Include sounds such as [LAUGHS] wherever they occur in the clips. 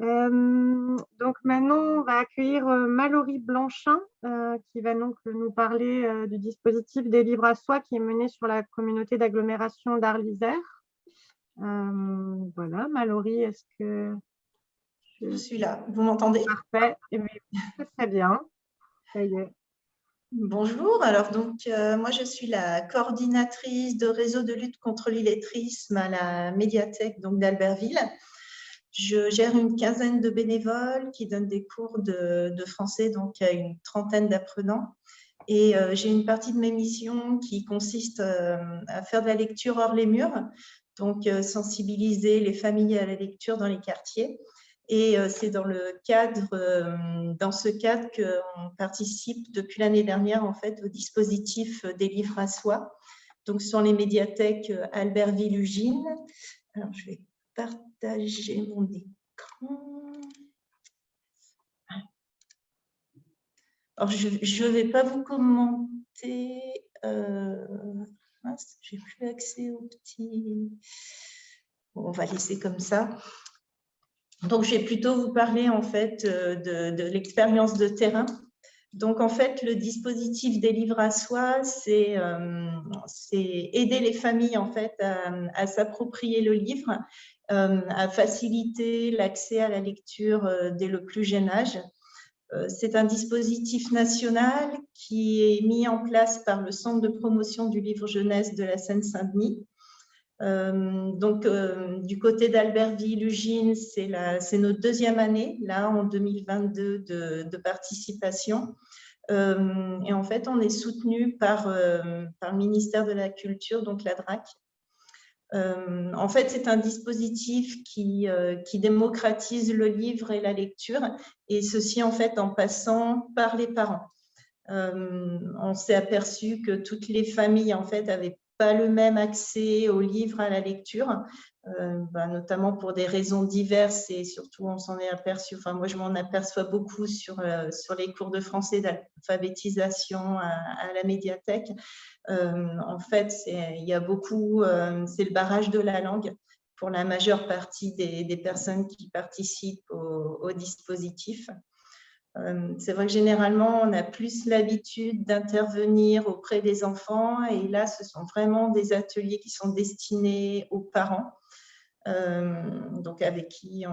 Euh, donc maintenant, on va accueillir euh, Mallory Blanchin, euh, qui va donc nous parler du dispositif des livres à soi qui est mené sur la communauté d'agglomération d'Arlisère. voilà, Mallory, est-ce que... Je... suis là, vous m'entendez? Parfait, eh très bien. Ça y est. Bonjour, alors donc moi je suis la coordinatrice de réseau de lutte contre l'illettrisme à la médiathèque d'Albertville. Je gère une quinzaine de bénévoles qui donnent des cours de, français donc à une trentaine d'apprenants. Et euh, j'ai une partie de mes missions qui consiste euh, à faire de la lecture hors les murs, donc euh, sensibiliser les familles à la lecture dans les quartiers. Et c'est dans le dans ce cadre qu'on participe depuis l'année dernière en fait au dispositif des livres à soi. Donc sur les médiathèques Albert Villugine. Alors je vais partager mon écran. Alors, je ne vais pas vous commenter. Euh, J'ai plus accès au petit. on va laisser comme ça. Donc, je vais plutôt vous parler en fait euh, de, de l'expérience de terrain. Donc, en fait, le dispositif des livres à soi, c'est euh, aider les familles en fait à s'approprier le livre euh, à faciliter l'accès à la lecture euh, dès le plus jeune âge. C'est un dispositif national qui est mis en place par le Centre de promotion du livre jeunesse de la Seine-Saint-Denis. Donc, du côté d'Albertville, Ugine, c'est notre deuxième année, là, en 2022, de, participation. et en fait, on est soutenu par, le ministère de la Culture, donc la DRAC, euh, en fait, c'est un dispositif euh, qui, démocratise le livre et la lecture, et ceci en fait en passant par les parents. Euh, on s'est aperçu que toutes les familles en fait avaient pas le même accès au livre, à la lecture, bah, notamment pour des raisons diverses et surtout on s'en est aperçu, enfin moi je m'en aperçois beaucoup sur, sur les cours de français d'alphabétisation à, la médiathèque, euh, en fait, il y a beaucoup, euh, c'est le barrage de la langue pour la majeure partie des, personnes qui participent au, dispositif. Euh, c'est vrai que généralement, on a plus l'habitude d'intervenir auprès des enfants et là, ce sont vraiment des ateliers qui sont destinés aux parents. Euh, donc avec qui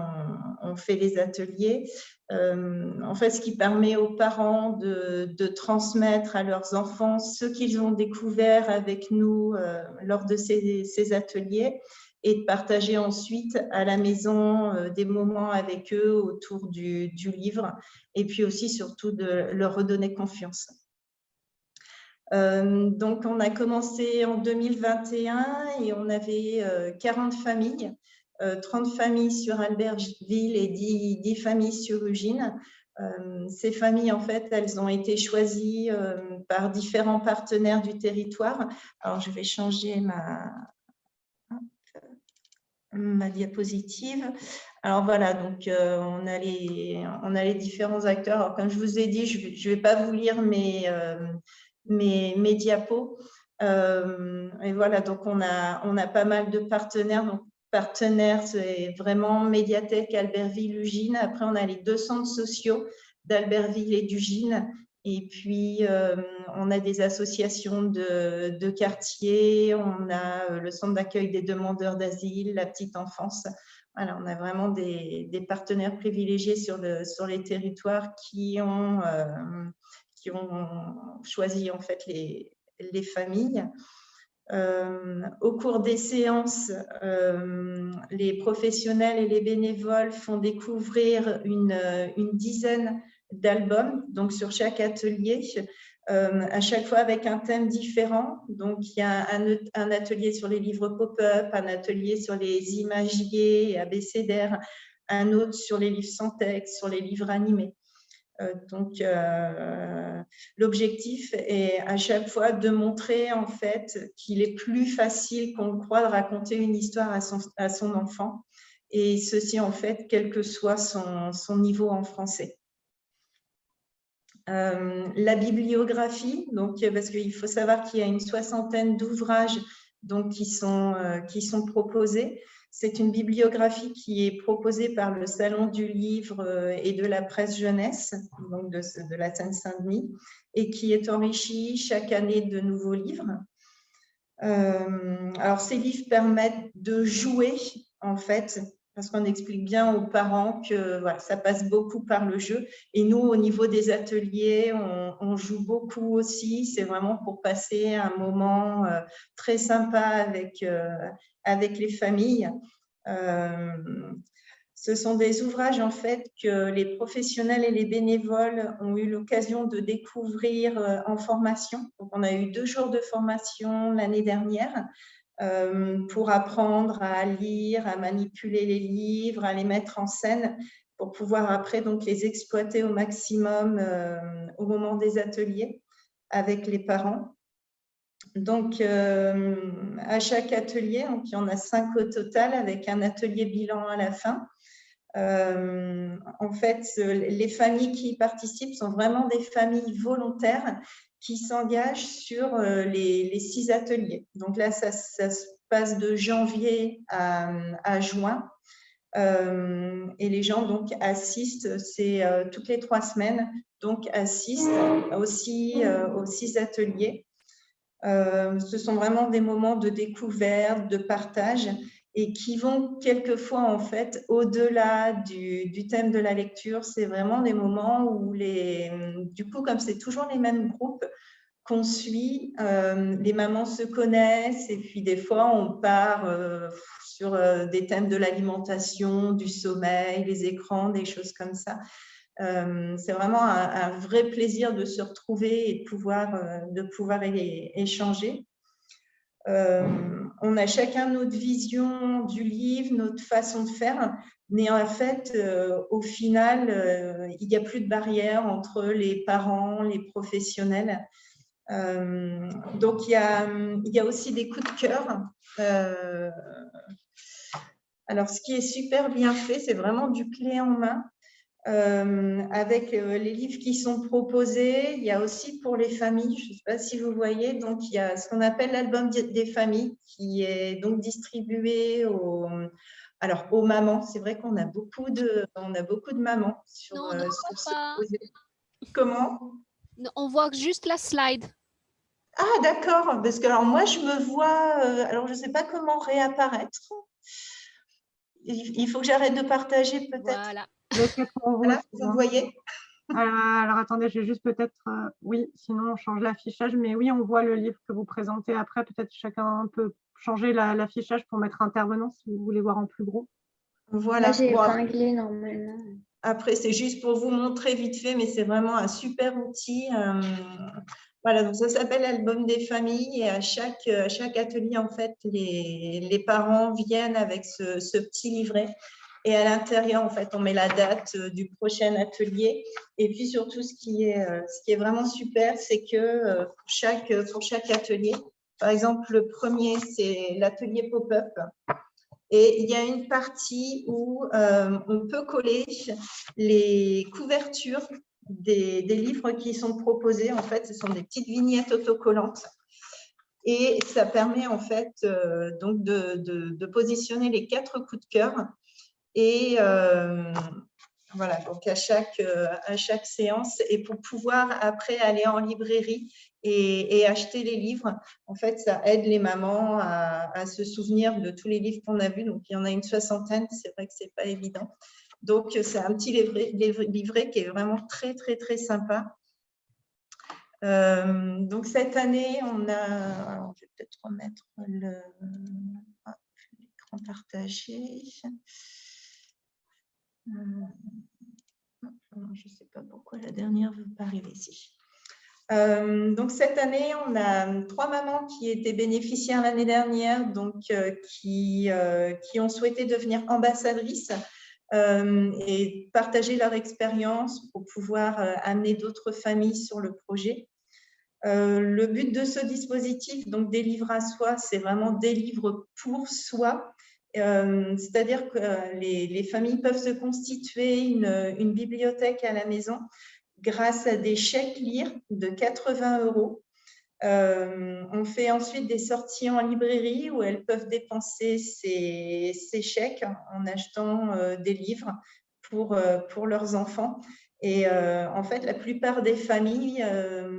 on, fait les ateliers. Euh, en fait, ce qui permet aux parents de, transmettre à leurs enfants ce qu'ils ont découvert avec nous lors de ces, ateliers et de partager ensuite à la maison des moments avec eux autour du, livre et puis aussi surtout de leur redonner confiance. donc, on a commencé en 2021 et on avait 40 familles 30 euh, familles sur Albertville et 10, familles sur Ugine. Euh, ces familles, en fait, elles ont été choisies euh, par différents partenaires du territoire. Alors, je vais changer ma, ma diapositive. Alors voilà, donc on, a les, on a les différents acteurs. Alors, comme je vous ai dit, je ne vais, pas vous lire mes, mes diapos. et voilà, donc on a, on a pas mal de partenaires. Donc, partenaires, c'est vraiment Médiathèque, Albertville, Ugine. Après, on a les deux centres sociaux d'Albertville et d'Ugine. Et puis, euh, on a des associations de, quartiers, on a euh, le centre d'accueil des demandeurs d'asile, la petite enfance. Voilà, on a vraiment des, partenaires privilégiés sur, le, sur les territoires qui ont, euh, qui ont choisi en fait les, les familles. Au cours des séances, les professionnels et les bénévoles font découvrir une dizaine d'albums, donc sur chaque atelier, euh, à chaque fois avec un thème différent. Donc, il y a un, atelier sur les livres pop-up, un atelier sur les imagiers abécédaires, un autre sur les livres sans texte, sur les livres animés. Euh, donc, euh, l'objectif est à chaque fois de montrer en fait qu'il est plus facile qu'on le croit de raconter une histoire à son, enfant, et ceci en fait quel que soit son niveau en français. Euh, la bibliographie, donc, parce qu'il faut savoir qu'il y a une soixantaine d'ouvrages qui sont, qui sont proposés. C'est une bibliographie qui est proposée par le Salon du Livre et de la Presse Jeunesse, donc de, de la Seine-Saint-Denis, et qui est enrichie chaque année de nouveaux livres. alors, ces livres permettent de jouer, en fait, parce qu'on explique bien aux parents que ça passe beaucoup par le jeu. Et nous, au niveau des ateliers, on, joue beaucoup aussi. C'est vraiment pour passer un moment euh, très sympa avec, euh, avec les familles. Euh, ce sont des ouvrages en fait que les professionnels et les bénévoles ont eu l'occasion de découvrir en formation. On a eu deux jours de formation l'année dernière pour apprendre à lire, à manipuler les livres, à les mettre en scène, pour pouvoir après donc les exploiter au maximum euh, au moment des ateliers avec les parents. Donc, euh, à chaque atelier, donc il y en a cinq au total, avec un atelier bilan à la fin. en fait, les familles qui y participent sont vraiment des familles volontaires qui s'engage sur euh, les, six ateliers. Donc là, ça, se passe de janvier à, juin. Euh, et les gens donc assistent, c'est euh, toutes les trois semaines, donc assistent aussi aux six ateliers. ce sont vraiment des moments de découverte, de partage et qui vont quelquefois en fait au-delà du, thème de la lecture. C'est vraiment des moments où les, du coup, comme c'est toujours les mêmes groupes qu'on suit, euh, les mamans se connaissent et puis des fois on part euh, sur euh, des thèmes de l'alimentation, du sommeil, les écrans, des choses comme ça. c'est vraiment un, vrai plaisir de se retrouver et de pouvoir, de pouvoir échanger. On a chacun notre vision du livre, notre façon de faire, mais en fait, euh, au final, euh, il n'y a plus de barrière entre les parents, les professionnels. donc, y, a, il y, a, aussi des coups de cœur. alors, ce qui est super bien fait, c'est vraiment du clé en main. Euh, avec euh, les livres qui sont proposés. Il y a aussi pour les familles, je ne sais pas si vous voyez, donc il y a ce qu'on appelle l'album des familles qui est donc distribué aux, alors, aux mamans. C'est vrai qu'on a beaucoup de, on a beaucoup de mamans sur, non, euh, ce Comment? On voit juste la slide. Ah, d'accord. Parce que alors moi, je me vois, alors je ne sais pas comment réapparaître. Il faut que j'arrête de partager peut-être. Voilà vous voyez euh, alors, attendez, j'ai juste peut-être, euh, oui, sinon on change l'affichage, mais oui, on voit le livre que vous présentez après. Peut-être chacun peut changer l'affichage pour mettre intervenant si vous voulez voir en plus gros. Voilà. J'ai épinglé normalement. Après, c'est juste pour vous montrer vite fait, mais c'est vraiment un super outil. Euh, voilà, donc ça s'appelle Album des familles et à chaque, à chaque atelier, en fait, les, les parents viennent avec ce, ce petit livret et à l'intérieur, en fait, on met la date euh, du prochain atelier. Et puis surtout, ce qui est, euh, vraiment super, c'est que euh, pour chaque, atelier, par exemple, le premier, c'est l'atelier pop-up. Et il y a une partie où on peut coller les couvertures des, livres qui sont proposés. En fait, ce sont des petites vignettes autocollantes. Et ça permet en fait donc de, de, positionner les quatre coups de cœur et euh, voilà, donc à chaque, euh, à chaque séance, et pour pouvoir après aller en librairie et, acheter les livres, en fait, ça aide les mamans à, se souvenir de tous les livres qu'on a vus. Donc, il y en a une soixantaine, c'est vrai que ce n'est pas évident. Donc, c'est un petit livret, qui est vraiment très, très, très sympa. Euh, donc, cette année, on a... je vais peut-être remettre l'écran partagé. Euh, je ne sais pas pourquoi la dernière ne veut pas arriver ici. Euh, donc cette année, on a trois mamans qui étaient bénéficiaires l'année dernière, donc euh, qui, qui ont souhaité devenir ambassadrices et partager leur expérience pour pouvoir amener d'autres familles sur le projet. le but de ce dispositif, donc des livres à soi, c'est vraiment des livres pour soi euh, c'est-à-dire que euh, les, familles peuvent se constituer une, bibliothèque à la maison grâce à des chèques lire de 80 euros. on fait ensuite des sorties en librairie où elles peuvent dépenser ces, chèques en achetant des livres pour, pour leurs enfants. Et en fait, la plupart des familles,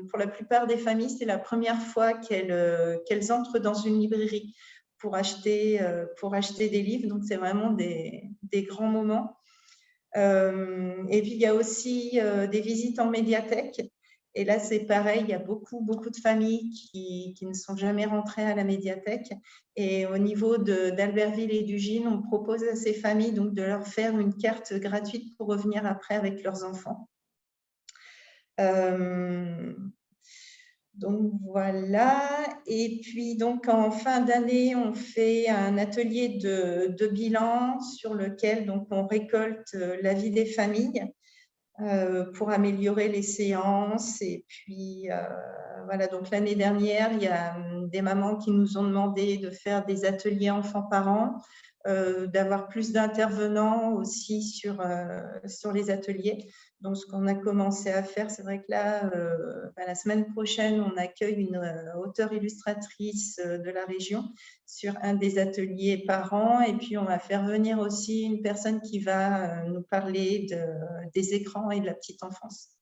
pour la plupart des familles, c'est la première fois qu'elles entrent dans une librairie pour acheter, pour acheter des livres. Donc, c'est vraiment des, des, grands moments. et puis, il y a aussi des visites en médiathèque. Et là, c'est pareil, il y a beaucoup, beaucoup de familles qui, qui, ne sont jamais rentrées à la médiathèque. Et au niveau d'Albertville et du on propose à ces familles donc, de leur faire une carte gratuite pour revenir après avec leurs enfants. Euh, donc voilà, et puis donc en fin d'année, on fait un atelier de, bilan sur lequel donc on récolte l'avis des familles euh, pour améliorer les séances. Et puis, euh, voilà, donc l'année dernière, il y a hum, des mamans qui nous ont demandé de faire des ateliers enfants-parents, euh, d'avoir plus d'intervenants aussi sur, sur les ateliers. Donc, ce qu'on a commencé à faire, c'est vrai que là, euh, bah, la semaine prochaine, on accueille une euh, auteure illustratrice euh, de la région sur un des ateliers par an. Et puis, on va faire venir aussi une personne qui va nous parler des écrans et de la petite enfance.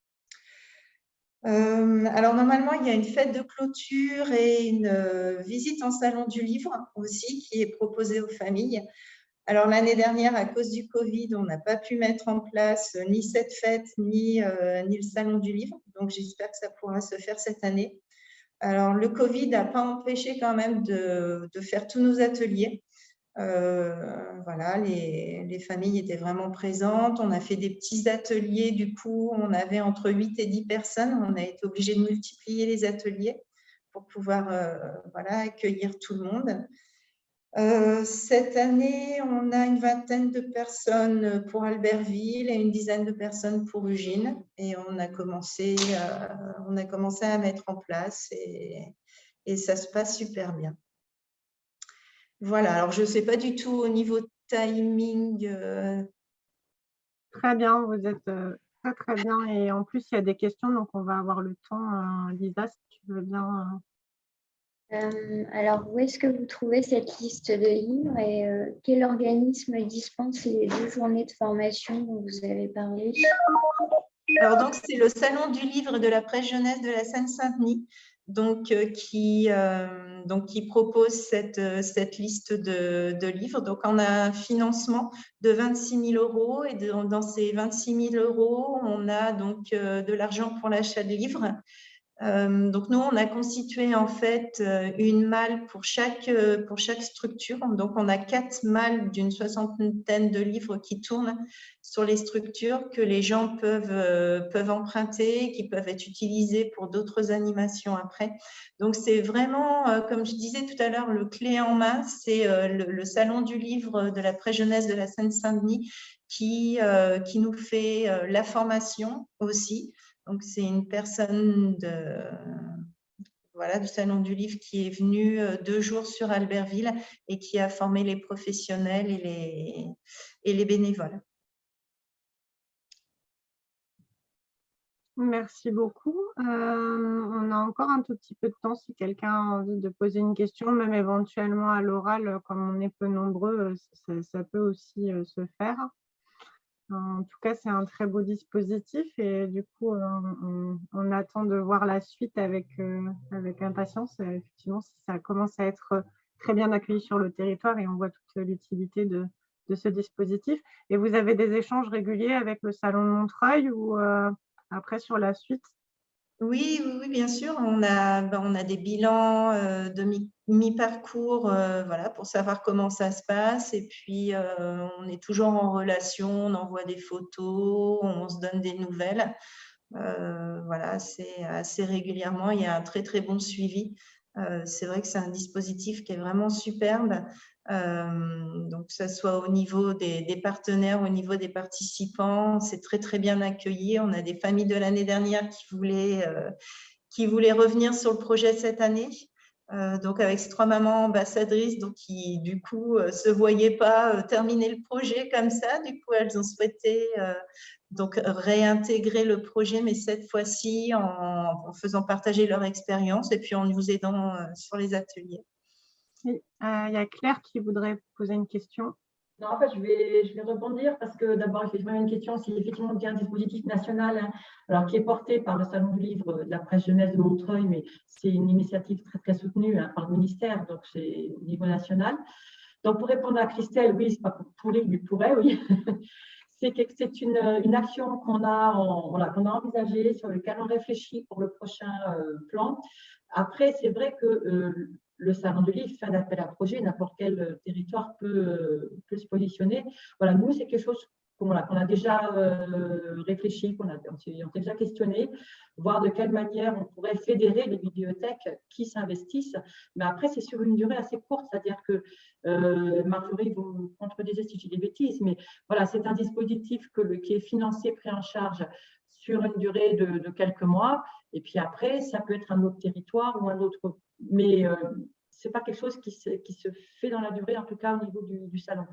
Alors, normalement, il y a une fête de clôture et une visite en salon du livre aussi qui est proposée aux familles. Alors, l'année dernière, à cause du Covid, on n'a pas pu mettre en place euh, ni cette fête, ni, euh, ni le salon du livre. Donc, j'espère que ça pourra se faire cette année. Alors, le Covid n'a pas empêché quand même de, de faire tous nos ateliers. Euh, voilà, les, les, familles étaient vraiment présentes. On a fait des petits ateliers. Du coup, on avait entre 8 et 10 personnes. On a été obligé de multiplier les ateliers pour pouvoir voilà, accueillir tout le monde. Euh, cette année, on a une vingtaine de personnes pour Albertville et une dizaine de personnes pour Eugène. Et on a commencé, euh, on a commencé à mettre en place et ça se passe super bien. Voilà, alors je ne sais pas du tout au niveau timing. Euh. Très bien, vous êtes très très bien. Et en plus, il y a des questions, donc on va avoir le temps. Lisa, si tu veux bien euh, alors, où est-ce que vous trouvez cette liste de livres et euh, quel organisme dispense les deux journées de formation dont vous avez parlé? Alors, donc, c'est le Salon du livre de la presse jeunesse de la Seine-Saint-Denis, donc, euh, qui, donc, qui propose cette, cette liste de, livres. Donc, on a un financement de 26 000 euros et dans ces 26 000 euros, on a donc de l'argent pour l'achat de livres euh, donc nous, on a constitué en fait euh, une malle pour chaque, euh, pour chaque structure. Donc on a quatre malles d'une soixantaine de livres qui tournent sur les structures que les gens peuvent, peuvent emprunter, qui peuvent être utilisés pour d'autres animations après. Donc c'est vraiment, comme je disais tout à l'heure, le clé en main, c'est le, salon du livre de la pré-jeunesse de la Seine-Saint-Denis qui, qui nous fait la formation aussi. Donc, c'est une personne de, voilà, du Salon du Livre qui est venue euh, deux jours sur Albertville et qui a formé les professionnels et les, et les bénévoles. Merci beaucoup. Euh, on a encore un tout petit peu de temps si quelqu'un a envie de poser une question, même éventuellement à l'oral, comme on est peu nombreux, ça, ça peut aussi euh, se faire. En tout cas, c'est un très beau dispositif et du coup, on, attend de voir la suite avec, euh, avec impatience. Effectivement, si ça commence à être très bien accueilli sur le territoire et on voit toute l'utilité de, ce dispositif. Et vous avez des échanges réguliers avec le Salon de Montreuil ou euh, après sur la suite? Oui, oui, bien sûr. On a, ben, on a des bilans euh, de mi-parcours voilà, pour savoir comment ça se passe. Et puis, on est toujours en relation, on envoie des photos, on se donne des nouvelles. voilà, c'est assez régulièrement. Il y a un très, très bon suivi. c'est vrai que c'est un dispositif qui est vraiment superbe. Donc, que ce soit au niveau des, partenaires, au niveau des participants, c'est très, très bien accueilli. On a des familles de l'année dernière qui voulaient, qui voulaient revenir sur le projet cette année. Euh, donc avec ces trois mamans ambassadrices donc qui du coup ne se voyaient pas terminer le projet comme ça. Du coup, elles ont souhaité donc réintégrer le projet, mais cette fois-ci en, faisant partager leur expérience et puis en nous aidant sur les ateliers. Il y a Claire qui voudrait poser une question. Non, en fait, je vais, je vais rebondir parce que d'abord, effectivement, une question, si effectivement il y a un dispositif national hein, alors, qui est porté par le Salon du Livre de la presse jeunesse de Montreuil, mais c'est une initiative très, très soutenue hein, par le ministère, donc c'est au niveau national. Donc, pour répondre à Christelle, oui, c'est pas pour pourrir, mais pourrait, oui. [LAUGHS] c'est une, une, action qu'on a, envisagée, sur lequel on réfléchit pour le prochain euh, plan. Après, c'est vrai que euh, le salon du livre fait un appel à projet, n'importe quel euh, territoire peut, peut, se positionner. Voilà, nous, c'est quelque chose qu'on a déjà euh, réfléchi, qu'on a, on déjà questionné, voir de quelle manière on pourrait fédérer les bibliothèques qui s'investissent. Mais après, c'est sur une durée assez courte, c'est-à-dire que euh, Marjorie, vous contredisez si dis des bêtises, mais voilà, c'est un dispositif qui est financé, pris en charge sur une durée de, quelques mois. Et puis après, ça peut être un autre territoire ou un autre. Mais euh, ce n'est pas quelque chose qui se, qui se, fait dans la durée, en tout cas au niveau du, salon.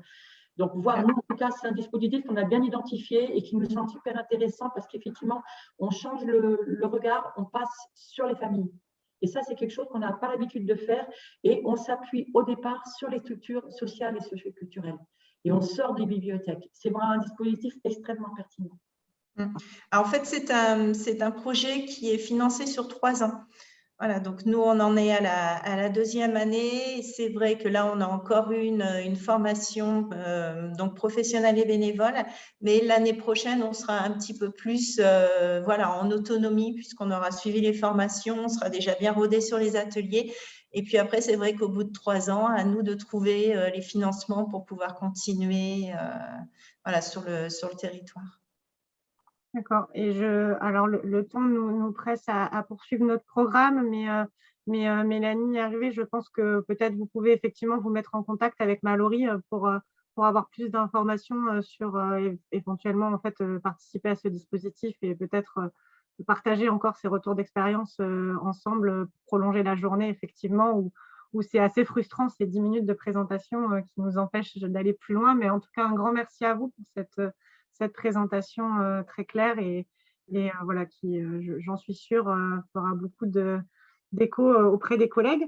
Donc, voir, nous, en tout cas, c'est un dispositif qu'on a bien identifié et qui me semble super intéressant parce qu'effectivement, on change le, le, regard, on passe sur les familles. Et ça, c'est quelque chose qu'on n'a pas l'habitude de faire et on s'appuie au départ sur les structures sociales et socioculturelles. Et on sort des bibliothèques. C'est vraiment un dispositif extrêmement pertinent. Mmh. en fait, c'est un, un, projet qui est financé sur trois ans. Voilà, donc nous, on en est à la, à la deuxième année. C'est vrai que là, on a encore une, une formation euh, donc professionnelle et bénévole, mais l'année prochaine, on sera un petit peu plus euh, voilà, en autonomie puisqu'on aura suivi les formations, on sera déjà bien rodé sur les ateliers. Et puis après, c'est vrai qu'au bout de trois ans, à nous de trouver euh, les financements pour pouvoir continuer voilà, sur, le, sur le territoire. D'accord. Et je, alors le, temps nous, presse à, poursuivre notre programme, mais, euh, mais euh, Mélanie est arrivée. Je pense que peut-être vous pouvez effectivement vous mettre en contact avec Mallory euh, pour, pour avoir plus d'informations sur éventuellement en fait participer à ce dispositif et peut-être partager encore ces retours d'expérience ensemble, prolonger la journée effectivement où, où c'est assez frustrant ces 10 minutes de présentation qui nous empêchent d'aller plus loin. Mais en tout cas, un grand merci à vous pour cette cette présentation euh, très claire et, euh, voilà, qui, euh, j'en suis sûre, fera beaucoup d'écho auprès des collègues.